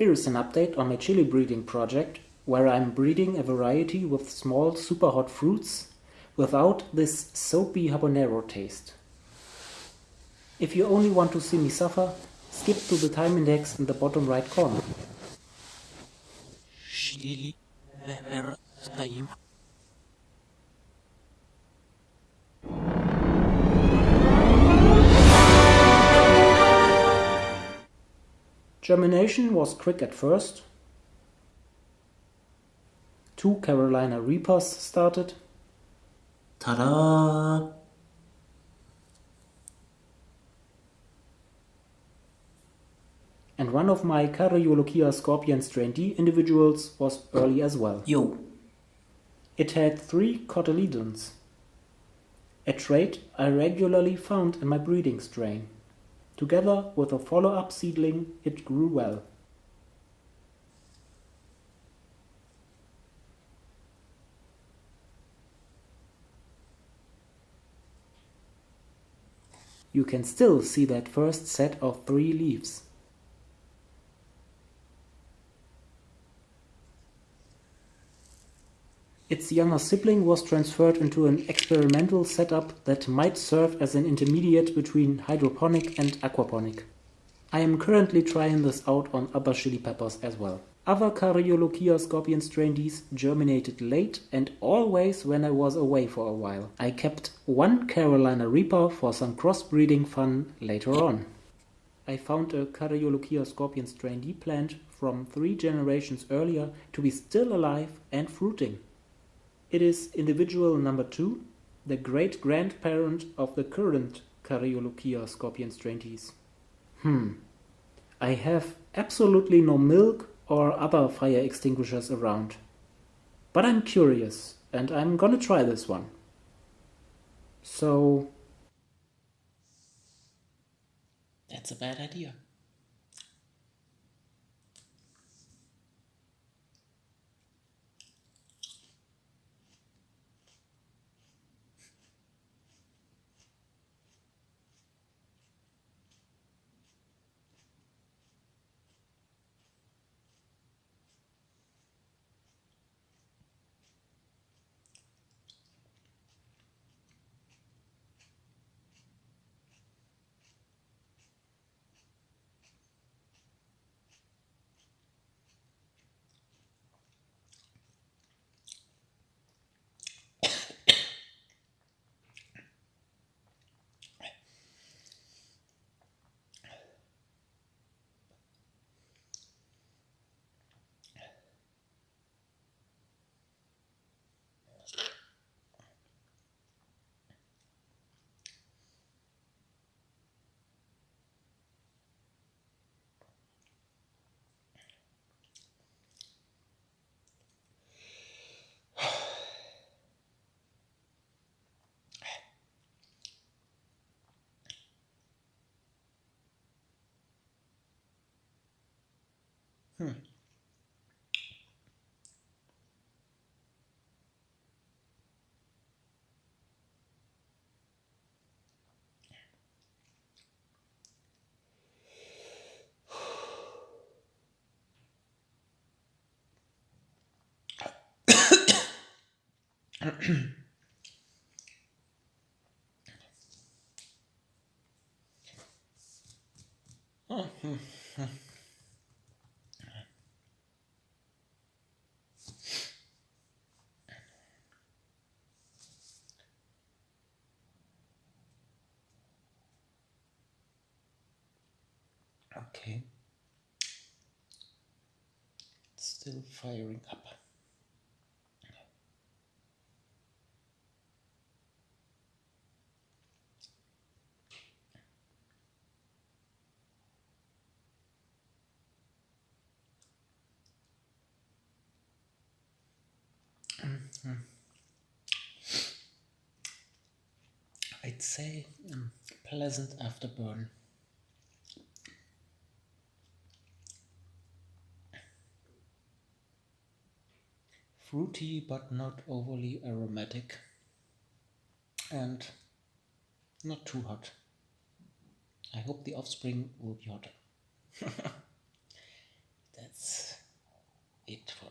Here is an update on my chili breeding project, where I'm breeding a variety with small super hot fruits without this soapy habanero taste. If you only want to see me suffer, skip to the time index in the bottom right corner. Germination was quick at first. Two Carolina Reapers started. Ta-da! And one of my Caryolochia scorpion strain D individuals was early as well. Yo. It had three cotyledons, a trait I regularly found in my breeding strain. Together with a follow-up seedling, it grew well. You can still see that first set of three leaves. Its younger sibling was transferred into an experimental setup that might serve as an intermediate between hydroponic and aquaponic. I am currently trying this out on other chili peppers as well. Other Caryolochia scorpion strain Ds germinated late and always when I was away for a while. I kept one Carolina Reaper for some crossbreeding fun later on. I found a Caryolochia scorpion strain D plant from three generations earlier to be still alive and fruiting. It is individual number two, the great grandparent of the current Caryolochia scorpion strain Hmm. I have absolutely no milk or other fire extinguishers around. But I'm curious, and I'm gonna try this one. So... That's a bad idea. Hmm. oh, Okay. It's still firing up. I'd say um, pleasant afterburn. fruity but not overly aromatic and not too hot. I hope the offspring will be hotter. That's it for